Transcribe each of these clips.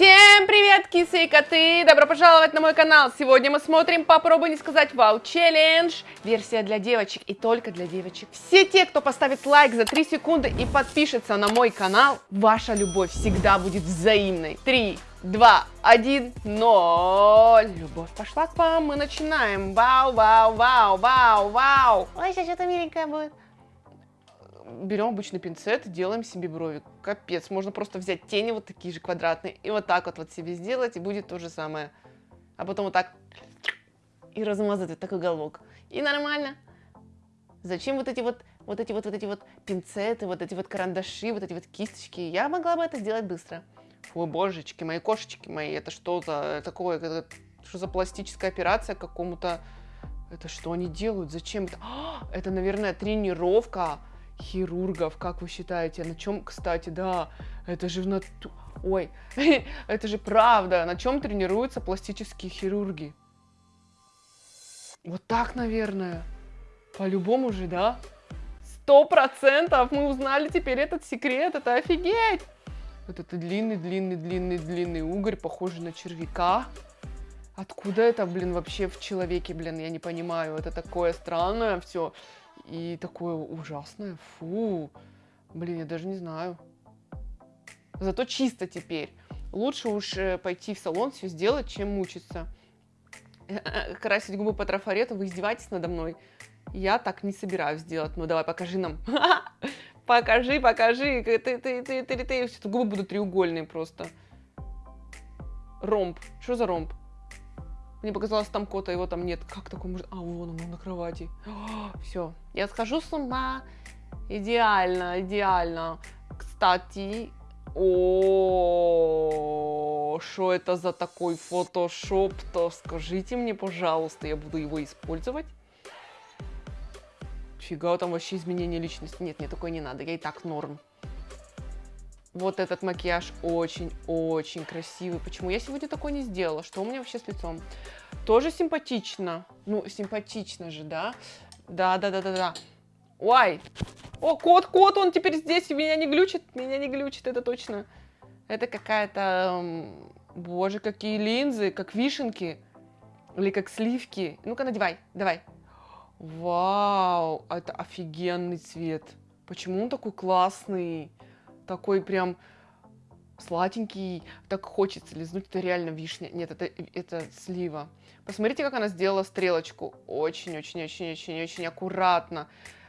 Всем привет, кисы и коты! Добро пожаловать на мой канал! Сегодня мы смотрим «Попробуй не сказать вау челлендж». Версия для девочек и только для девочек. Все те, кто поставит лайк за 3 секунды и подпишется на мой канал, ваша любовь всегда будет взаимной. 3, 2, 1, 0. Любовь пошла к вам, мы начинаем. Вау, вау, вау, вау, вау. Ой, сейчас что-то миленькое будет берем обычный пинцет и делаем себе брови. Капец, можно просто взять тени вот такие же квадратные и вот так вот, вот себе сделать, и будет то же самое. А потом вот так и размазать вот такой уголок. И нормально. Зачем вот эти вот, вот эти вот, вот эти вот пинцеты, вот эти вот карандаши, вот эти вот кисточки? Я могла бы это сделать быстро. Ой, божечки, мои кошечки мои, это что за такое, это, что за пластическая операция какому-то... Это что они делают? Зачем это? А, это, наверное, тренировка хирургов, как вы считаете? На чем, кстати, да, это же в нату... Ой, это же правда. На чем тренируются пластические хирурги? Вот так, наверное. По-любому же, да? Сто процентов мы узнали теперь этот секрет. Это офигеть! Вот это длинный, длинный, длинный, длинный угорь, похожий на червяка. Откуда это, блин, вообще в человеке, блин, я не понимаю. Это такое странное все. И такое ужасное. Фу. Блин, я даже не знаю. Зато чисто теперь. Лучше уж э, пойти в салон все сделать, чем мучиться. Красить губы по трафарету, вы издеваетесь надо мной? Я так не собираюсь сделать. Ну давай, покажи нам. покажи, покажи. Ты, ты, ты, ты, ты, губы будут треугольные просто. Ромб. Что за ромб? Мне показалось, там кота, его там нет. Как такое может... А, вон он, он на кровати. Все, я схожу с ума. Идеально, идеально. Кстати, о, что это за такой фотошоп-то? Скажите мне, пожалуйста, я буду его использовать. Фига, там вообще изменение личности. Нет, мне такое не надо, я и так норм. Вот этот макияж очень-очень красивый. Почему я сегодня такой не сделала? Что у меня вообще с лицом? Тоже симпатично. Ну, симпатично же, да? Да-да-да-да-да. Ой! О, кот, кот, он теперь здесь, меня не глючит, меня не глючит, это точно. Это какая-то... Боже, какие линзы, как вишенки. Или как сливки. Ну-ка, надевай, давай. Вау, это офигенный цвет. Почему он такой классный? Такой прям сладенький, так хочется лизнуть, это реально вишня. Нет, это, это слива. Посмотрите, как она сделала стрелочку. Очень-очень-очень-очень-очень аккуратно.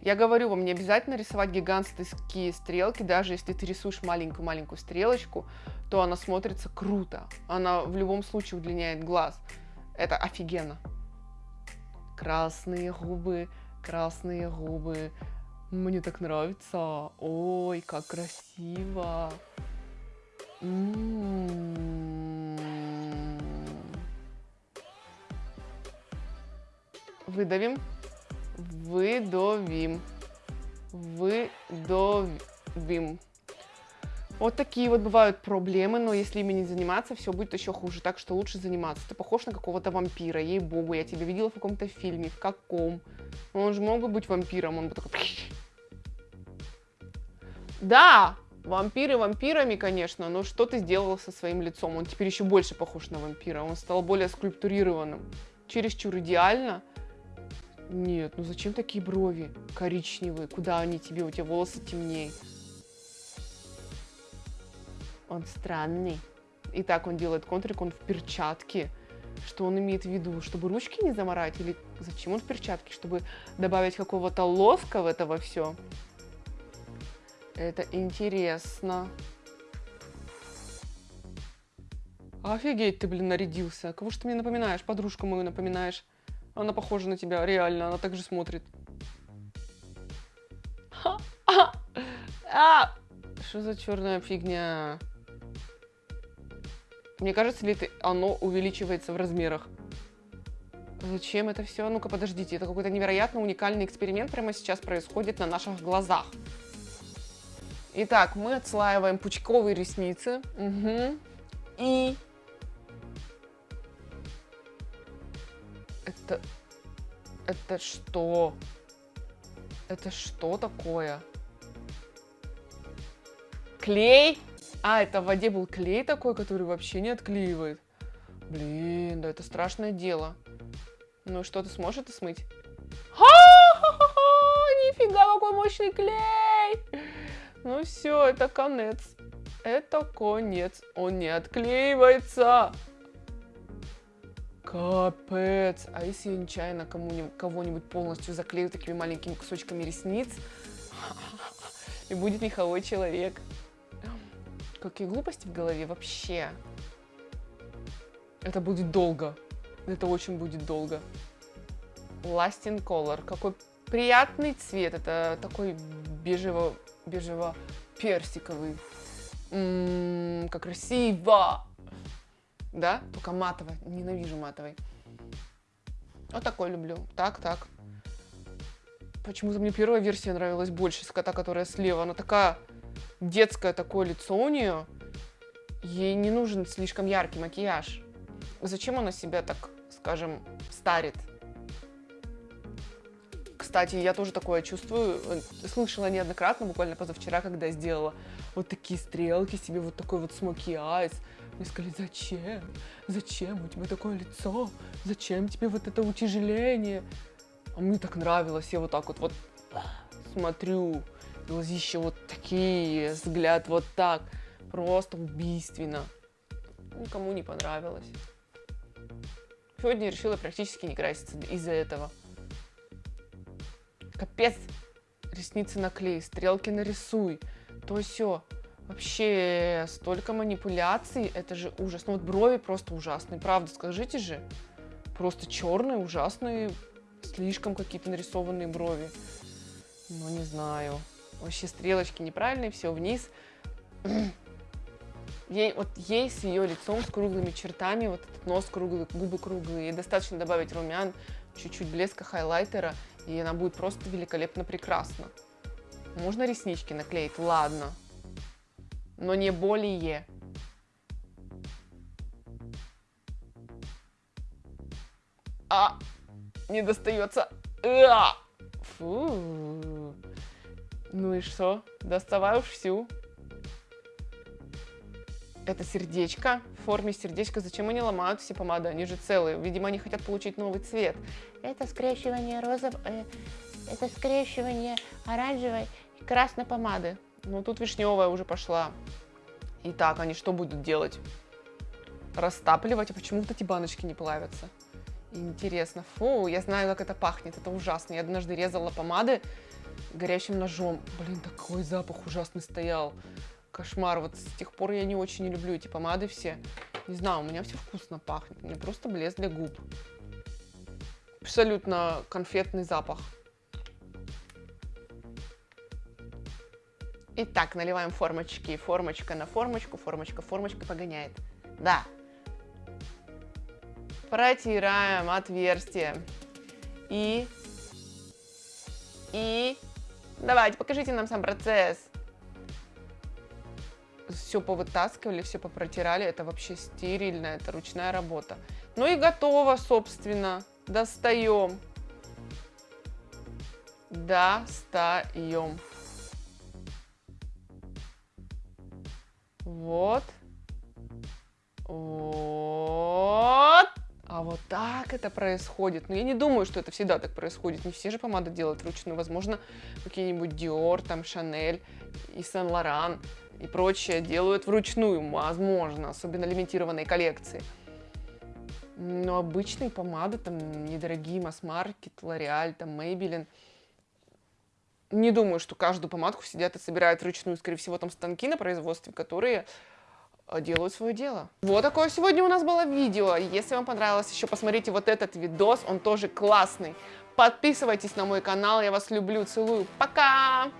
Я говорю вам, не обязательно рисовать гигантские стрелки, даже если ты рисуешь маленькую-маленькую стрелочку, то она смотрится круто. Она в любом случае удлиняет глаз. Это офигенно. Красные губы, красные губы, мне так нравится. Ой, как красиво. Выдавим. Выдавим. Выдавим. Вот такие вот бывают проблемы, но если ими не заниматься, все будет еще хуже. Так что лучше заниматься. Ты похож на какого-то вампира, ей-богу. Я тебя видела в каком-то фильме. В каком? Он же мог бы быть вампиром. Он бы такой... Да, вампиры вампирами, конечно, но что ты сделала со своим лицом? Он теперь еще больше похож на вампира, он стал более скульптурированным. Чересчур идеально. Нет, ну зачем такие брови коричневые? Куда они тебе? У тебя волосы темнее. Он странный. И так он делает контрик, он в перчатке. Что он имеет в виду? Чтобы ручки не заморать? Или зачем он в перчатке? Чтобы добавить какого-то лоска в этого все? Это интересно. Офигеть ты, блин, нарядился. Кого ж ты мне напоминаешь? Подружку мою напоминаешь. Она похожа на тебя, реально. Она так же смотрит. Что за черная фигня? Мне кажется, ли ты, оно увеличивается в размерах. Зачем это все? Ну-ка, подождите. Это какой-то невероятно уникальный эксперимент прямо сейчас происходит на наших глазах. Итак, мы отслаиваем пучковые ресницы. Угу. И... Это... Это что? Это что такое? Клей? А, это в воде был клей такой, который вообще не отклеивает. Блин, да это страшное дело. Ну что, ты сможешь это смыть? Нифига, какой мощный клей! Ну все, это конец. Это конец. Он не отклеивается. Капец. А если я нечаянно кого-нибудь полностью заклею такими маленькими кусочками ресниц? И будет меховой человек. Какие глупости в голове вообще. Это будет долго. Это очень будет долго. Lasting Color. Какой приятный цвет. Это такой бежево, бежево-персиковый. Как красиво! Да? Только матовый. Ненавижу матовый. Вот такой люблю. Так, так. Почему-то мне первая версия нравилась больше, кота, которая слева. Она такая детское такое лицо у нее. Ей не нужен слишком яркий макияж. Зачем она себя так, скажем, старит? Кстати, я тоже такое чувствую. Слышала неоднократно, буквально позавчера, когда я сделала вот такие стрелки себе, вот такой вот смоки айс. Мне сказали, зачем? Зачем у тебя такое лицо? Зачем тебе вот это утяжеление? А мне так нравилось, я вот так вот, вот смотрю, глазища вот такие, взгляд вот так, просто убийственно. Никому не понравилось. Сегодня решила практически не краситься из-за этого. Капец, ресницы наклей, стрелки нарисуй, то все. Вообще, столько манипуляций, это же ужас. Ну вот брови просто ужасные, правда, скажите же. Просто черные, ужасные, слишком какие-то нарисованные брови. Ну, не знаю. Вообще стрелочки неправильные, все вниз. Ей, вот ей с ее лицом, с круглыми чертами, вот этот нос круглый, губы круглые, ей достаточно добавить румян, чуть-чуть блеска хайлайтера, и она будет просто великолепно прекрасна. Можно реснички наклеить, ладно, но не более. А, не достается. А! Фу. Ну и что? Доставай уж всю. Это сердечко в форме сердечка. Зачем они ломают все помады? Они же целые. Видимо, они хотят получить новый цвет. Это скрещивание розов... Э, это скрещивание оранжевой и красной помады. Ну, тут вишневая уже пошла. Итак, они что будут делать? Растапливать? А почему вот эти баночки не плавятся? Интересно. Фу, я знаю, как это пахнет. Это ужасно. Я однажды резала помады горячим ножом. Блин, такой запах ужасный стоял. Кошмар. Вот с тех пор я не очень люблю эти помады все. Не знаю, у меня все вкусно пахнет. Мне просто блеск для губ. Абсолютно конфетный запах. Итак, наливаем формочки. Формочка на формочку, формочка, формочка погоняет. Да. Протираем отверстие. И... И... Давайте, покажите нам сам процесс. Все повытаскивали, все попротирали. Это вообще стерильно, это ручная работа. Ну и готово, собственно. Достаем. Достаем. Вот. Вот. А вот так это происходит. Но я не думаю, что это всегда так происходит. Не все же помады делают вручную. Возможно, какие-нибудь Dior, там, Chanel и Saint Laurent и прочее делают вручную. Возможно, особенно лимитированные коллекции. Но обычные помады, там, недорогие, масс-маркет, L'Oreal, там, Maybelline. Не думаю, что каждую помадку сидят и собирают вручную. Скорее всего, там станки на производстве, которые Э, делают свое дело. Вот такое сегодня у нас было видео. Если вам понравилось, еще посмотрите вот этот видос, он тоже классный. Подписывайтесь на мой канал, я вас люблю, целую. Пока!